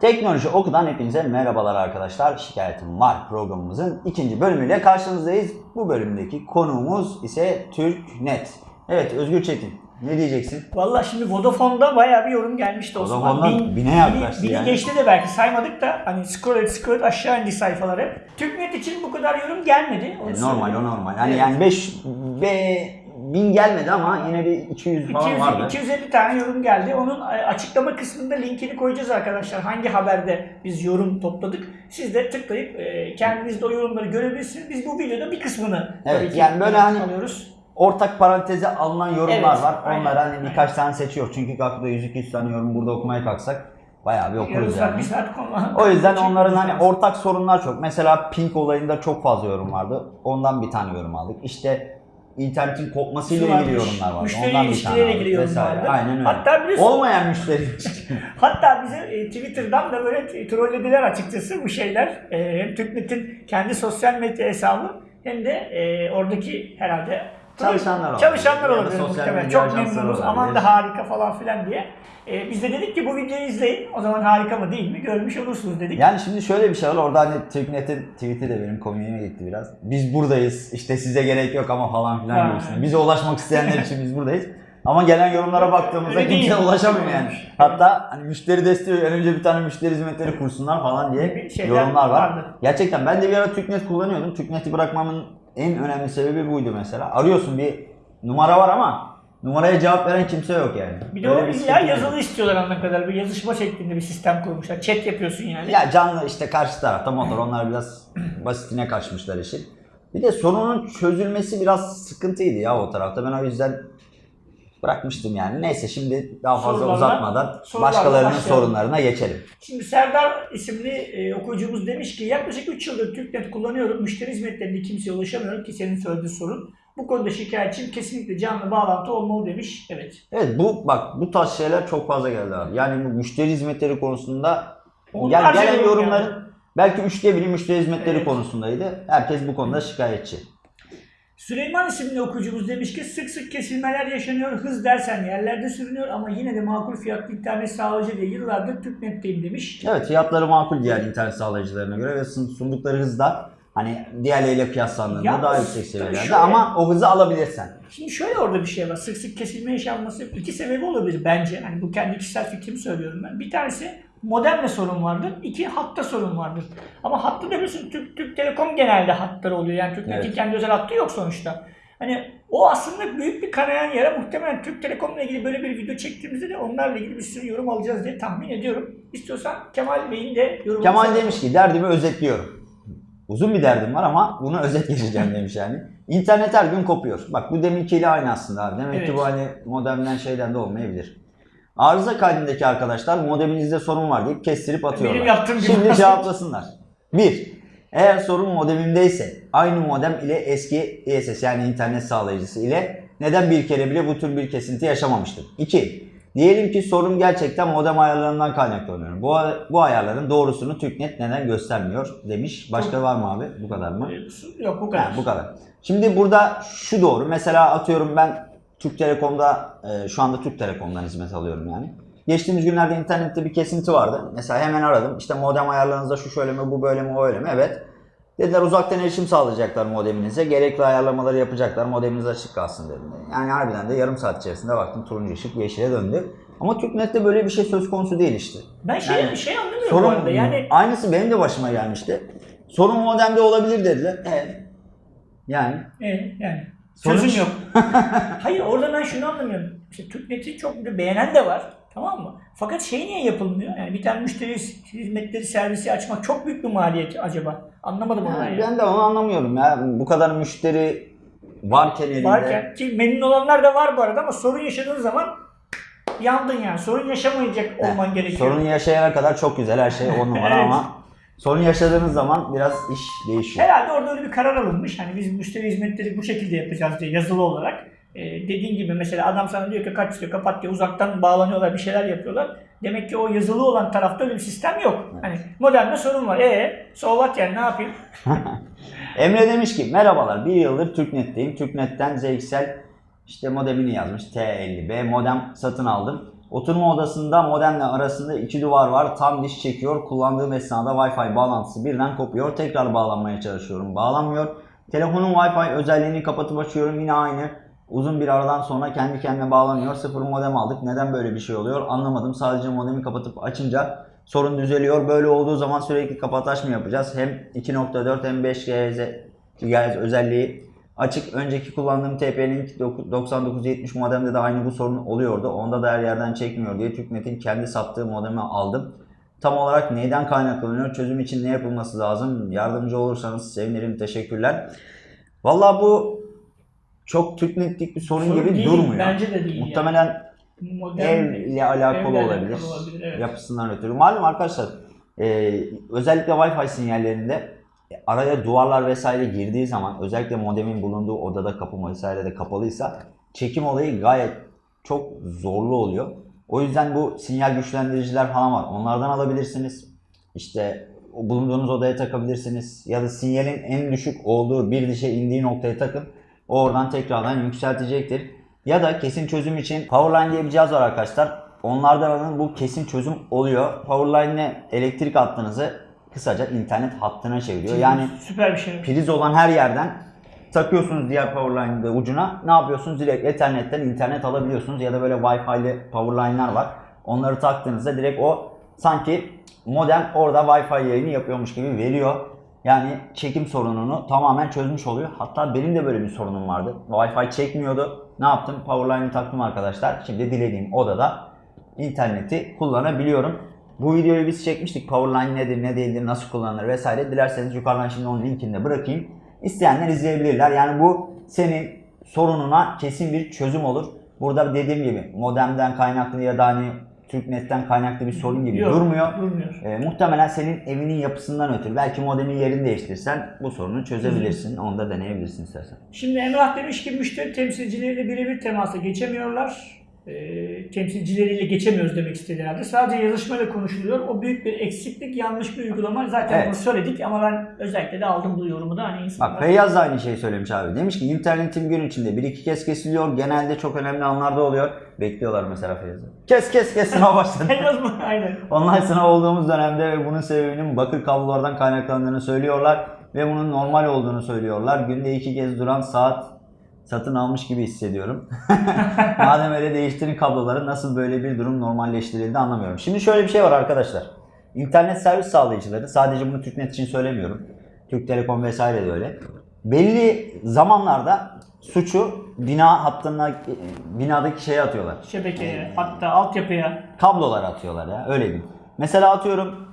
Teknoloji Oku'dan hepinize merhabalar arkadaşlar. Şikayetim var programımızın ikinci bölümüyle karşınızdayız. Bu bölümdeki konuğumuz ise TürkNet. Evet Özgür Çetin ne diyeceksin? Valla şimdi Vodafone'da bayağı bir yorum gelmişti Osman. Vodafone'dan bine yaklaştı bini yani. geçti de belki saymadık da hani scroll et scroll et aşağı indi sayfalar hep. TürkNet için bu kadar yorum gelmedi. onu E, normal o normal. Hani Evet. yani 5 be, bin gelmedi ama yine bir 200 falan 200, vardı. 250 tane yorum geldi. Onun e, açıklama kısmında linkini koyacağız arkadaşlar. Hangi haberde biz yorum topladık. Siz de tıklayıp e, kendiniz de o yorumları görebilirsiniz. Biz bu videoda bir kısmını Evet, tabii ki yani böyle hani- alıyoruz. Ortak paranteze alınan yorumlar Evet, var. aynen, Onları hani aynen. birkaç tane seçiyor. Çünkü kalkıp 100-200 tane yorum burada okumaya kalksak bayağı bir okuruz yani. O yüzden onların hani ortak sorunlar çok. Mesela Pink olayında çok fazla yorum vardı. Ondan bir tane yorum aldık. İşte internetin kopmasıyla Şu ilgili yorumlar vardı. müşteri Ondan ilişkileriyle ilgili yorum vesaire. vardı. Aynen öyle. Hatta biliyorsun- Olmayan müşteri. Hatta bizi e, Twitter'dan da böyle trollediler açıkçası bu şeyler. E, hem TürkNet'in kendi sosyal medya hesabı hem de e, oradaki herhalde Çalışanlar olabilir. Çalışanlar olabilir muhtemelen. Çok memnunuz. Aman da harika falan filan diye. E, biz de dedik ki bu videoyu izleyin. O zaman harika mı değil mi görmüş olursunuz dedik. yani şimdi şöyle bir şey var. Orada hani TürkNet'in tweet'i de benim komiğime gitti biraz. Biz buradayız. İşte size gerek yok ama falan filan Ha. gibisinden. Bize ulaşmak isteyenler için biz buradayız. Ama gelen yorumlara baktığımızda Öyle kimse ulaşamıyor yani. Hatta hani müşteri desteği önce bir tane müşteri hizmetleri kursunlar falan diye yorumlar var. vardı. Gerçekten ben de bir ara TürkNet kullanıyordum. TürkNet'i bırakmamın en önemli sebebi buydu mesela. Arıyorsun bir numara var ama numaraya cevap veren kimse yok yani. Bir de o illa yazılı var. istiyorlar anladığım kadar. Bir yazışma şeklinde bir sistem kurmuşlar. Chat yapıyorsun yani. Ya canlı işte karşı tarafta motor onlar biraz basitine kaçmışlar işin. Bir de sorunun çözülmesi biraz sıkıntıydı ya o tarafta. Ben o yüzden bırakmıştım yani. Neyse şimdi daha fazla Sorularla- uzatmadan sorularla başkalarının başlayalım. sorunlarına geçelim. Şimdi Serdar isimli e, okuyucumuz demiş ki yaklaşık 3 yıldır TürkNet kullanıyorum. Müşteri hizmetlerinde kimseye ulaşamıyorum ki senin söylediğin sorun. Bu konuda şikayetçiyim. Kesinlikle canlı bağlantı olmalı demiş. Evet. Evet bu bak bu tarz şeyler çok fazla geldi abi. Yani bu müşteri hizmetleri konusunda Onlarca gel, gelen yorum yorumların belki üçte biri müşteri hizmetleri Evet. konusundaydı. Herkes bu konuda şikayetçi. Süleyman isimli okuyucumuz demiş ki sık sık kesilmeler yaşanıyor. Hız dersen yerlerde sürünüyor ama yine de makul fiyatlı internet sağlayıcı diye yıllardır TürkNet'teyim demiş. Evet fiyatları makul diğer internet sağlayıcılarına göre ve sun- sundukları hız da hani diğerleriyle kıyaslandığında Yalnız daha yüksek seviyelerde şöyle- ama o hızı alabilirsen. Şimdi şöyle orada bir şey var. Sık sık kesilme yaşanması iki sebebi olabilir bence. Hani bu kendi kişisel fikrimi söylüyorum ben. Bir tanesi modemle sorun vardır. İki hatta sorun vardır. Ama hattı da biliyorsun Türk, Türk Telekom genelde hatları oluyor. Yani TürkNet'in Evet. kendi özel hattı yok sonuçta. Hani o aslında büyük bir kanayan yara. Muhtemelen Türk Telekom'la ilgili böyle bir video çektiğimizde de onlarla ilgili bir sürü yorum alacağız diye tahmin ediyorum. İstiyorsan Kemal Bey'in de yorumunu Kemal demiş ki derdimi özetliyorum. Uzun bir derdim var ama bunu özet geçeceğim demiş yani. İnternet her gün kopuyor. Bak bu deminkiyle aynı aslında abi. Demek Evet. ki bu hani modemden şeyden de olmayabilir. Arıza kaydındaki arkadaşlar modeminizde sorun var deyip kestirip atıyorlar. Benim yaptığım gibi. Şimdi cevaplasınlar. 1. Eğer sorun modemimdeyse aynı modem ile eski ISS yani internet sağlayıcısı ile neden bir kere bile bu tür bir kesinti yaşamamıştır? 2. Diyelim ki sorun gerçekten modem ayarlarından kaynaklanıyor. Bu, bu ayarların doğrusunu TürkNet neden göstermiyor demiş. Başka var mı abi? Bu kadar mı? Yok bu kadar. Ha, bu kadar. Şimdi burada şu doğru. Mesela atıyorum ben Türk Telekom'da e, şu anda Türk Telekom'dan hizmet alıyorum yani. Geçtiğimiz günlerde internette bir kesinti vardı. Mesela hemen aradım. İşte modem ayarlarınızda şu şöyle mi, bu böyle mi, o öyle mi? Evet. Dediler uzaktan erişim sağlayacaklar modeminize. Gerekli ayarlamaları yapacaklar. Modeminiz açık kalsın dediler. Yani harbiden de yarım saat içerisinde baktım turuncu ışık yeşile döndü. Ama TürkNet'te böyle bir şey söz konusu değil işte. Ben şey, Yani şey anlamıyorum bu Sorun arada. Yani aynısı benim de başıma gelmişti. Sorun modemde olabilir dediler. Evet. Yani E, yani Sonuç? çözüm yok. Hayır orada ben şunu anlamıyorum. İşte TürkNet'i çok bir beğenen de var. Tamam mı? Fakat şey niye yapılmıyor? Yani bir tane müşteri hizmetleri servisi açmak çok büyük bir maliyet acaba. Anlamadım onu. Yani ben de onu anlamıyorum ya. Bu kadar müşteri varken elinde. Varken ki memnun olanlar da var bu arada ama sorun yaşadığın zaman yandın yani. Sorun yaşamayacak olman gerekiyor. Sorun yaşayana kadar çok güzel her şey on numara Evet. ama sorun yaşadığınız zaman biraz iş değişiyor. Herhalde orada öyle bir karar alınmış. Hani biz müşteri hizmetleri bu şekilde yapacağız diye yazılı olarak. Ee, dediğin gibi mesela adam sana diyor ki kaç istiyor kapat diyor uzaktan bağlanıyorlar bir şeyler yapıyorlar. Demek ki o yazılı olan tarafta öyle bir sistem yok. Hani modemde sorun var. E so what yani ne yapayım? Emre demiş ki merhabalar bir yıldır TürkNet'teyim. TürkNet'ten ZXL işte modemini yazmış T50B modem satın aldım. Oturma odasında modemle arasında iki duvar var. Tam diş çekiyor. Kullandığım esnada Wi-Fi bağlantısı birden kopuyor. Tekrar bağlanmaya çalışıyorum. Bağlanmıyor. Telefonun Wi-Fi özelliğini kapatıp açıyorum. Yine aynı. Uzun bir aradan sonra kendi kendine bağlanıyor. Sıfır modem aldık. Neden böyle bir şey oluyor? Anlamadım. Sadece modemi kapatıp açınca sorun düzeliyor. Böyle olduğu zaman sürekli kapat aç mı yapacağız? Hem 2.4 hem 5 GHz, GHz özelliği açık. Önceki kullandığım TP-Link 9970 modemde de aynı bu sorun oluyordu. Onda da her yerden çekmiyor diye TürkNet'in kendi sattığı modemi aldım. Tam olarak neyden kaynaklanıyor? Çözüm için ne yapılması lazım? Yardımcı olursanız sevinirim. Teşekkürler. Vallahi bu çok TürkNet'lik bir sorun, Sorun gibi değil, durmuyor. bence de değil Muhtemelen Modern- ev ile alakalı olabilir. olabilir, evet. Yapısından ötürü. Malum arkadaşlar e, özellikle Wi-Fi sinyallerinde araya duvarlar vesaire girdiği zaman özellikle modemin bulunduğu odada kapı vesaire de kapalıysa çekim olayı gayet çok zorlu oluyor. O yüzden bu sinyal güçlendiriciler falan var. Onlardan alabilirsiniz. İşte bulunduğunuz odaya takabilirsiniz. Ya da sinyalin en düşük olduğu bir dişe indiği noktaya takın. O oradan tekrardan yükseltecektir. Ya da kesin çözüm için Powerline diye bir cihaz var arkadaşlar. Onlardan alın bu kesin çözüm oluyor. Powerline'e elektrik hattınızı kısaca internet hattına çeviriyor. Yani süper bir şey. priz olan her yerden takıyorsunuz diğer powerline'ı ucuna. Ne yapıyorsunuz? Direkt ethernetten internet alabiliyorsunuz. Ya da böyle Wi-Fi'li powerline'lar var. Onları taktığınızda direkt o sanki modem orada Wi-Fi yayını yapıyormuş gibi veriyor. Yani çekim sorununu tamamen çözmüş oluyor. Hatta benim de böyle bir sorunum vardı. Wi-Fi çekmiyordu. Ne yaptım? Powerline'ı taktım arkadaşlar. Şimdi dilediğim odada interneti kullanabiliyorum. Bu videoyu biz çekmiştik. Powerline nedir, ne değildir, nasıl kullanılır vesaire. Dilerseniz yukarıdan şimdi onun linkini de bırakayım. İsteyenler izleyebilirler. Yani bu senin sorununa kesin bir çözüm olur. Burada dediğim gibi modemden kaynaklı ya da hani TürkNet'ten kaynaklı bir sorun gibi Yok, durmuyor. durmuyor. Ee, muhtemelen senin evinin yapısından ötürü. Belki modemin yerini değiştirsen bu sorunu çözebilirsin. Onu da deneyebilirsin istersen. Şimdi Emrah demiş ki müşteri temsilcileriyle birebir temasa geçemiyorlar. E, temsilcileriyle geçemiyoruz demek istedi herhalde. Sadece yazışmayla konuşuluyor. O büyük bir eksiklik, yanlış bir uygulama. Zaten Evet. bunu söyledik ama ben özellikle de aldım bu yorumu da. Hani insanlar... Bak Feyyaz da aynı şeyi söylemiş abi. Demiş ki internetim gün içinde bir iki kez kesiliyor. Genelde çok önemli anlarda oluyor. Bekliyorlar mesela Feyyaz'ı. Kes kes kes sınav başladı. Feyyaz mı? Aynen. Online sınav olduğumuz dönemde ve bunun sebebinin bakır kablolardan kaynaklandığını söylüyorlar. Ve bunun normal olduğunu söylüyorlar. Günde iki kez duran saat satın almış gibi hissediyorum. Madem öyle değiştirin kabloları nasıl böyle bir durum normalleştirildi anlamıyorum. Şimdi şöyle bir şey var arkadaşlar. İnternet servis sağlayıcıları sadece bunu TürkNet için söylemiyorum. Türk Telekom vesaire de öyle. Belli zamanlarda suçu bina hattına binadaki şeye atıyorlar. Şebekeye, hatta altyapıya. Kablolar atıyorlar ya öyle diyeyim. Mesela atıyorum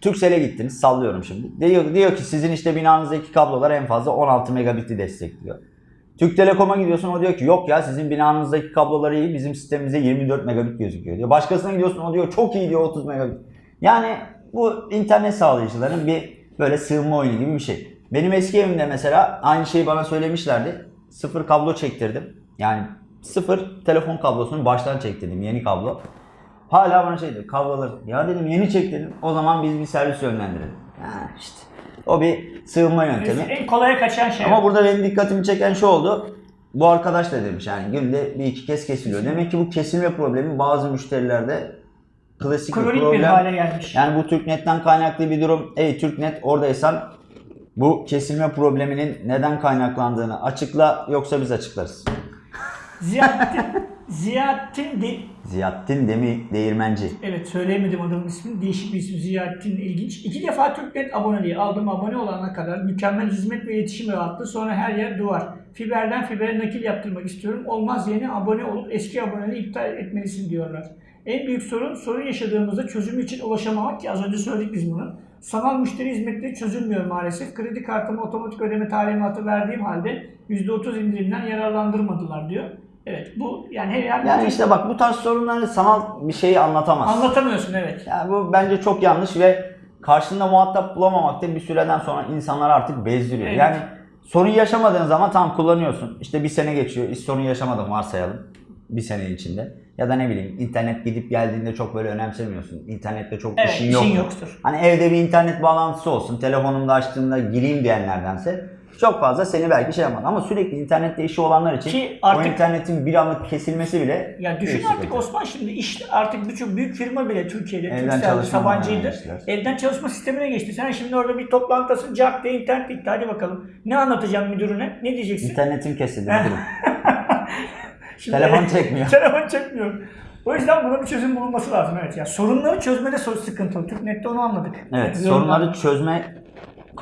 Turkcell'e gittiniz sallıyorum şimdi. Diyor, diyor ki sizin işte binanızdaki kablolar en fazla 16 megabit'i destekliyor. Türk Telekom'a gidiyorsun o diyor ki yok ya sizin binanızdaki kabloları iyi bizim sistemimizde 24 megabit gözüküyor diyor. Başkasına gidiyorsun o diyor çok iyi diyor 30 megabit. Yani bu internet sağlayıcıların bir böyle sığınma oyunu gibi bir şey. Benim eski evimde mesela aynı şeyi bana söylemişlerdi. Sıfır kablo çektirdim. Yani sıfır telefon kablosunu baştan çektirdim yeni kablo. Hala bana şey diyor kabloları ya dedim yeni çektirdim o zaman biz bir servis yönlendirelim. Ha işte o bir sığınma yöntemi. En kolaya kaçan şey. Ama burada benim dikkatimi çeken şu oldu. Bu arkadaş da demiş yani günde bir iki kez kesiliyor. Demek ki bu kesilme problemi bazı müşterilerde klasik bir Kronik bir problem. hale gelmiş. Yani bu TürkNet'ten kaynaklı bir durum. Ey TürkNet oradaysan bu kesilme probleminin neden kaynaklandığını açıkla yoksa biz açıklarız. Ziyaettin, Ziyaettin de, Ziyaettin Demi Değirmenci. Evet söyleyemedim adamın ismini. Değişik bir isim. Ziyaettin ilginç. İki defa Türknet aboneliği aldım. Abone olana kadar mükemmel hizmet ve iletişim rahatlığı. Sonra her yer duvar. Fiberden fibere nakil yaptırmak istiyorum. Olmaz yeni abone olup eski aboneliği iptal etmelisin diyorlar. En büyük sorun sorun yaşadığımızda çözümü için ulaşamamak ki az önce söyledik biz bunu. Sanal müşteri hizmetleri çözülmüyor maalesef. Kredi kartıma otomatik ödeme talimatı verdiğim halde %30 indirimden yararlandırmadılar diyor. Evet bu yani her yer Yani işte bak bu tarz sorunları sanal bir şeyi anlatamaz. anlatamıyorsun evet. Yani bu bence çok yanlış ve karşında muhatap bulamamak da bir süreden sonra insanlar artık bezdiriyor. Evet. Yani sorun yaşamadığın zaman tam kullanıyorsun. İşte bir sene geçiyor. Hiç sorun yaşamadın varsayalım. Bir sene içinde. Ya da ne bileyim internet gidip geldiğinde çok böyle önemsemiyorsun. İnternette çok Evet işin yok. işin yoktur. Hani evde bir internet bağlantısı olsun. Telefonumda açtığımda gireyim diyenlerdense Çok fazla seni belki şey yapmaz ama sürekli internette işi olanlar için Ki o artık- internetin bir anlık kesilmesi bile Ya düşün artık sıkıntı. Osman şimdi iş artık birçok büyük firma bile Türkiye'de çalışma Sabancı'ydı. Evden çalışma sistemine geçti. Sen şimdi orada bir toplantısı cak diye internet bitti. Hadi bakalım. Ne anlatacağım müdürüne? Ne diyeceksin? İnternetin kesildi müdürüm. Şimdi- Telefon çekmiyor. Telefon çekmiyor. O yüzden buna bir çözüm bulunması lazım evet. Ya sorunları çözmede sorun sıkıntılı. TürkNet'te onu anladık. Evet, sorunları çözme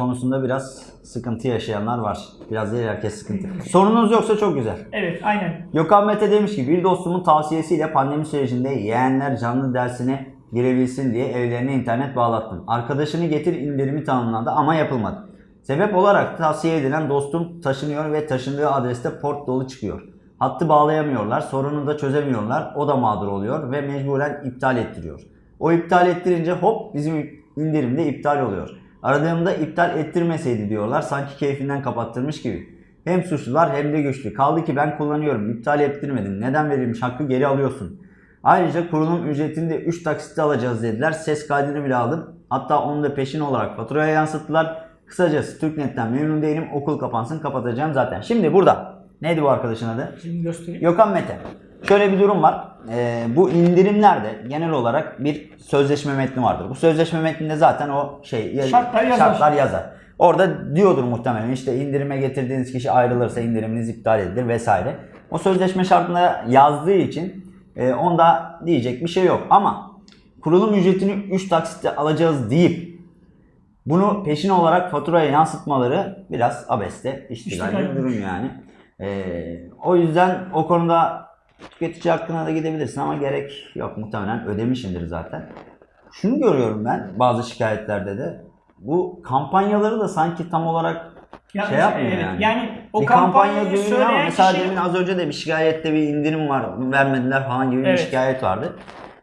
konusunda biraz sıkıntı yaşayanlar var. Biraz değil herkes sıkıntı. Sorununuz yoksa çok güzel. Evet aynen. Gökhan Mete demiş ki bir dostumun tavsiyesiyle pandemi sürecinde yeğenler canlı dersine girebilsin diye evlerine internet bağlattım. Arkadaşını getir indirimi tanımlandı ama yapılmadı. Sebep olarak tavsiye edilen dostum taşınıyor ve taşındığı adreste port dolu çıkıyor. Hattı bağlayamıyorlar, sorunu da çözemiyorlar. O da mağdur oluyor ve mecburen iptal ettiriyor. O iptal ettirince hop bizim indirimde iptal oluyor. Aradığımda iptal ettirmeseydi diyorlar sanki keyfinden kapattırmış gibi. Hem suçlular hem de güçlü. Kaldı ki ben kullanıyorum. iptal ettirmedim. Neden verilmiş hakkı geri alıyorsun. Ayrıca kurulum ücretini de 3 taksitte alacağız dediler. Ses kaydını bile aldım. Hatta onu da peşin olarak faturaya yansıttılar. Kısacası Türknet'ten memnun değilim. Okul kapansın kapatacağım zaten. Şimdi burada. Neydi bu arkadaşın adı? Şimdi göstereyim. Gökhan Mete. Şöyle bir durum var. Ee, bu indirimlerde genel olarak bir sözleşme metni vardır. Bu sözleşme metninde zaten o şey Şartlar yazar. şartlar yazar. Orada diyordur muhtemelen işte indirime getirdiğiniz kişi ayrılırsa indiriminiz iptal edilir vesaire. O sözleşme şartında yazdığı için e, onda diyecek bir şey yok. Ama kurulum ücretini 3 taksitte alacağız deyip bunu peşin olarak faturaya yansıtmaları biraz abeste iştigal bir durum yani. Ee, o yüzden o konuda tüketici hakkına da gidebilirsin ama gerek yok muhtemelen ödemişindir zaten. Şunu görüyorum ben bazı şikayetlerde de bu kampanyaları da sanki tam olarak Ya, şey yapmıyor evet, yani. Yani o bir kampanya duyuyor ama mesela kişi demin az önce de bir şikayette bir indirim var vermediler falan gibi Evet. bir şikayet vardı.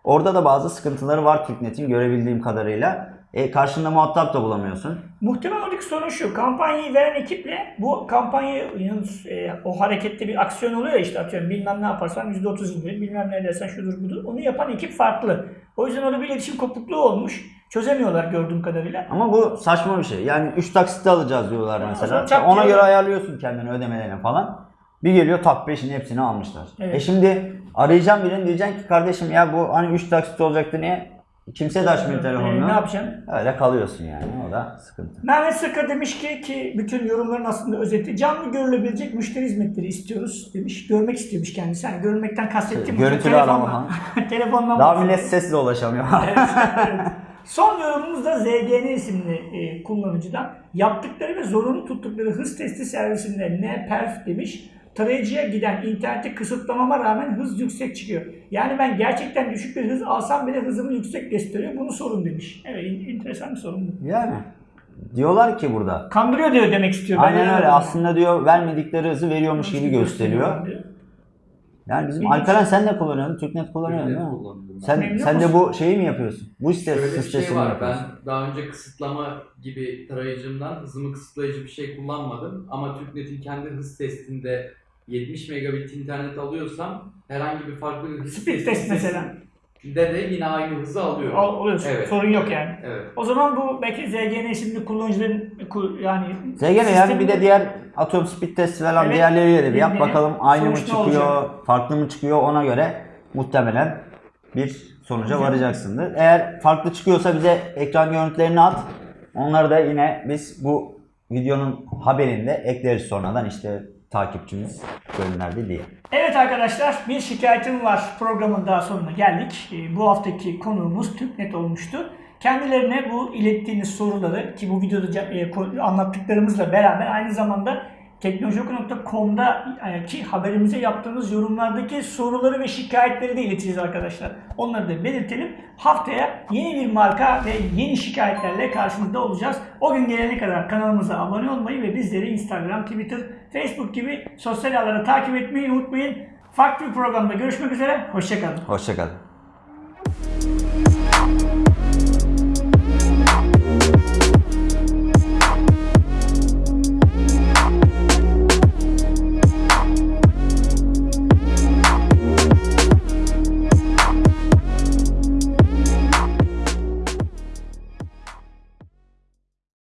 Orada da bazı sıkıntıları var TürkNet'in görebildiğim kadarıyla. E, karşında muhatap da bulamıyorsun. Muhtemelen oradaki sorun şu. Kampanyayı veren ekiple bu kampanyayı e, o harekette bir aksiyon oluyor ya işte atıyorum bilmem ne yaparsan %30 indirim bilmem ne dersen şudur budur. Onu yapan ekip farklı. O yüzden orada bir iletişim kopukluğu olmuş. Çözemiyorlar gördüğüm kadarıyla. Ama bu saçma bir şey. Yani 3 taksitte alacağız diyorlar Ya, o mesela. çak Ona göre ayarlıyorsun kendini ödemelerini falan. Bir geliyor tak peşin hepsini almışlar. Evet. E şimdi arayacağım birini diyeceksin ki kardeşim ya bu hani 3 taksit olacaktı niye? Kimse de açmıyor telefonunu. ne yapacaksın? Öyle kalıyorsun yani. O da sıkıntı. Mehmet Sıkı demiş ki ki bütün yorumların aslında özeti canlı görülebilecek müşteri hizmetleri istiyoruz demiş. Görmek istiyormuş kendisi. Hani görmekten kastettiğim Görüntülü telefonla- arama telefonla Daha millet sesle ulaşamıyor. Evet, evet. Son yorumumuz da ZGN isimli e, kullanıcıdan. Yaptıkları ve zorunlu tuttukları hız testi servisinde NPerf demiş. Tarayıcıya giden interneti kısıtlamama rağmen hız yüksek çıkıyor. Yani ben gerçekten düşük bir hız alsam bile hızımı yüksek gösteriyor. Bunu sorun demiş. Evet, enteresan bir sorun bu. yani. Diyorlar ki burada. Kandırıyor diyor demek istiyor. Aynen öyle. Aslında diyor vermedikleri hızı veriyormuş gibi gösteriyor. Yani bizim. Alperen sen de kullanıyorsun. Türknet kullanıyorsun değil mi? Sen, Memnun sen de bu şeyi mi yapıyorsun? Bu site Şöyle bir şey var. yapıyorsun? Ben daha önce kısıtlama gibi tarayıcımdan hızımı kısıtlayıcı bir şey kullanmadım. Ama TürkNet'in kendi hız testinde 70 megabit internet alıyorsam herhangi bir farklı bir hız Speed test mesela. de de yine aynı hızı alıyorum. Al- Oluyorsun. Evet. Sorun yok yani. Evet. O zaman bu belki ZGN isimli kullanıcıların ku- yani ZGN yani bir de diğer atıyorum speed test falan Evet. diğerleriyle de bir yap bakalım aynı mı çıkıyor, farklı mı çıkıyor ona göre muhtemelen bir sonuca Hocam. varacaksındır. Eğer farklı çıkıyorsa bize ekran görüntülerini at. Onları da yine biz bu videonun haberinde ekleriz sonradan işte takipçimiz gönderdi diye. Evet arkadaşlar bir şikayetim var programın daha sonuna geldik. Ee, Bu haftaki konuğumuz TürkNet olmuştu. Kendilerine bu ilettiğiniz soruları ki bu videoda e, anlattıklarımızla beraber aynı zamanda teknolojioku.com'da e, ki haberimize yaptığımız yorumlardaki soruları ve şikayetleri de ileteceğiz arkadaşlar. Onları da belirtelim. Haftaya yeni bir marka ve yeni şikayetlerle karşınızda olacağız. O gün gelene kadar kanalımıza abone olmayı ve bizleri Instagram, Twitter, Facebook gibi sosyal ağları takip etmeyi unutmayın. Farklı bir programda görüşmek üzere. Hoşçakalın. Hoşçakalın.